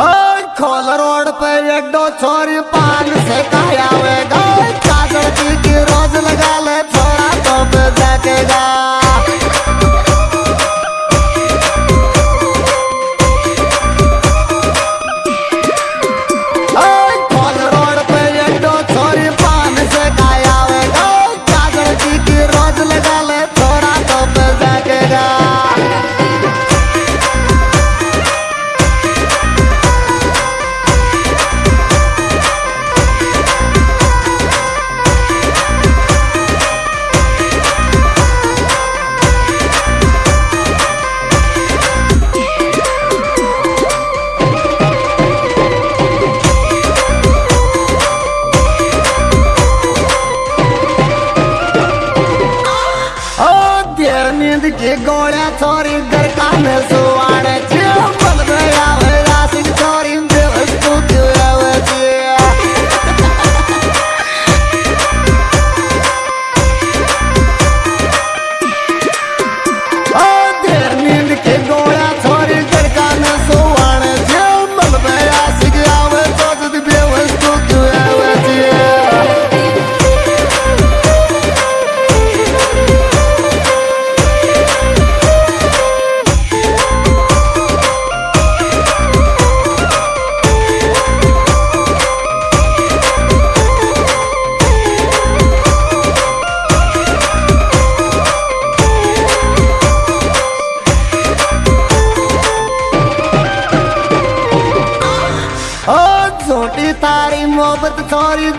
खोल रोड पे एक दो छोरी पान से काया वे छोरी दरकान सुवाण मोहब्बत सारी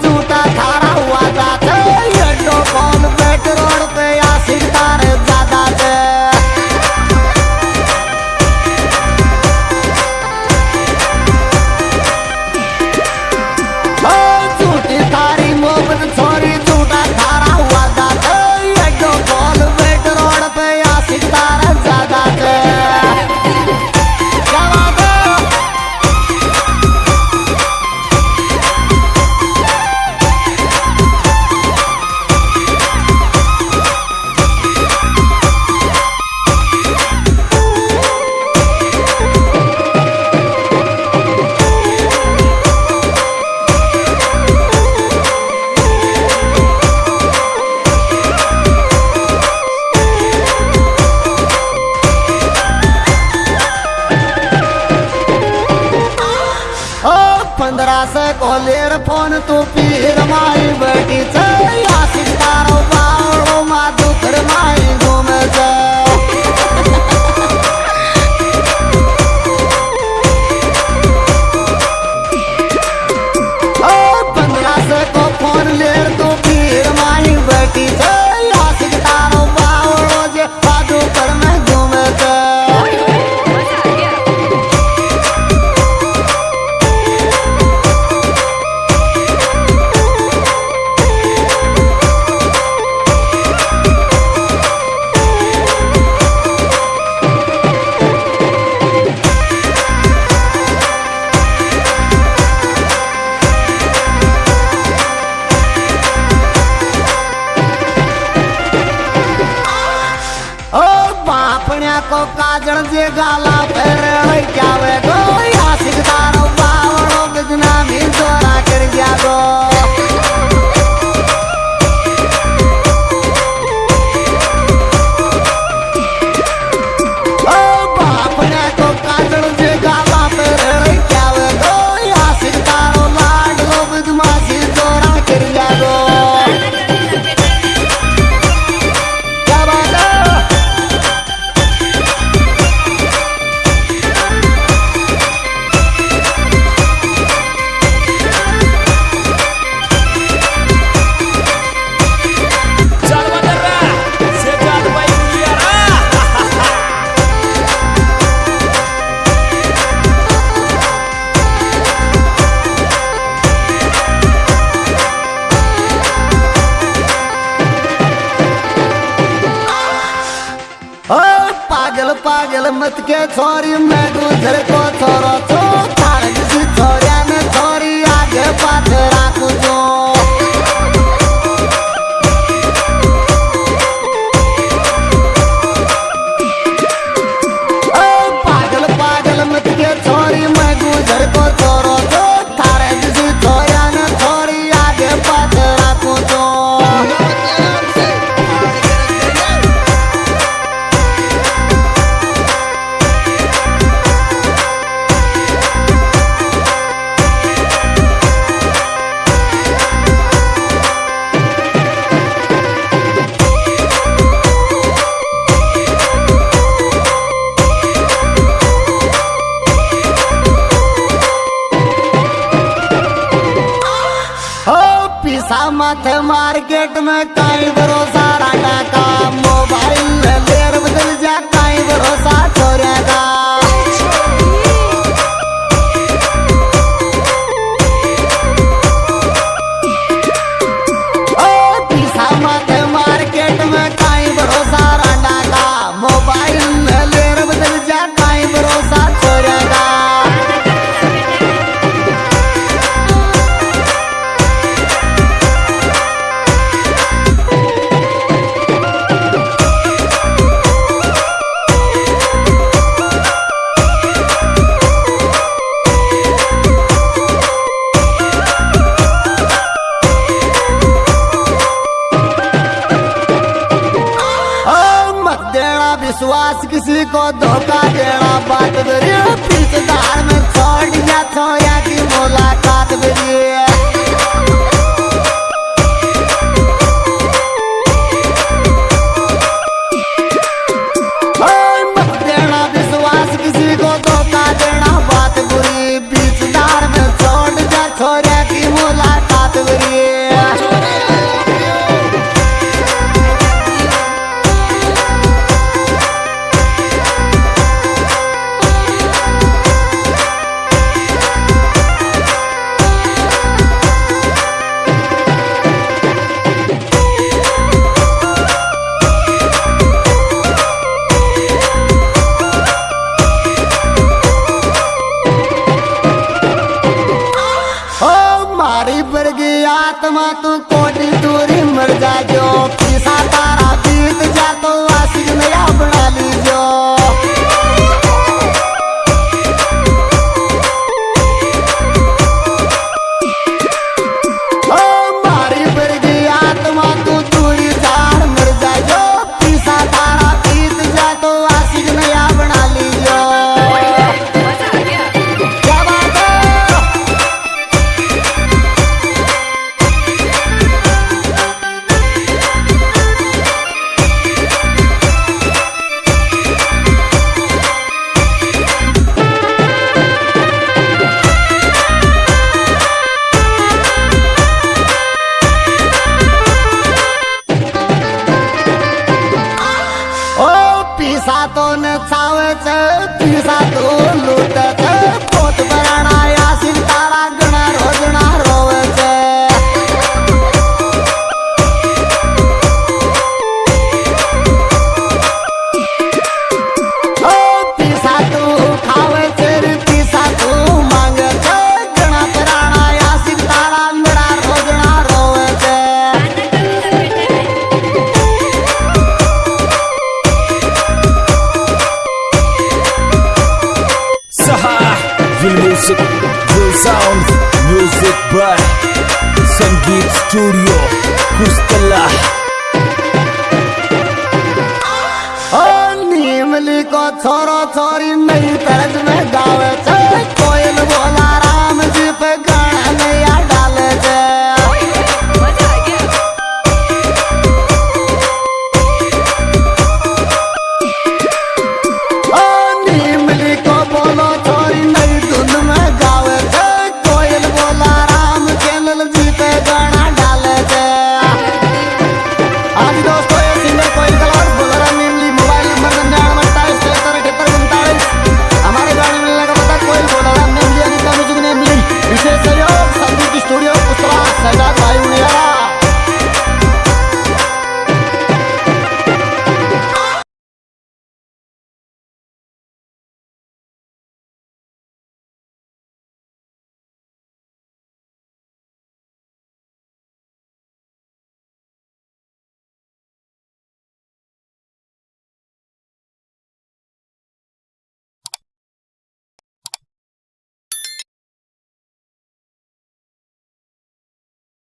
तो पीर मा मत के छोरी मैं दूसरे को छोरा मार्केट में काई बरो बस किसी को धोखा देना बात बेरिए फिर धार में छोड़ दिया था या की मुलाकात बेरिए वर्गी आत्मा तू कोटि दूरी मर जा जो चावच पिसा तो लोटा बीट स्टूडियो कुस्तला नीमली को छोरा छोरी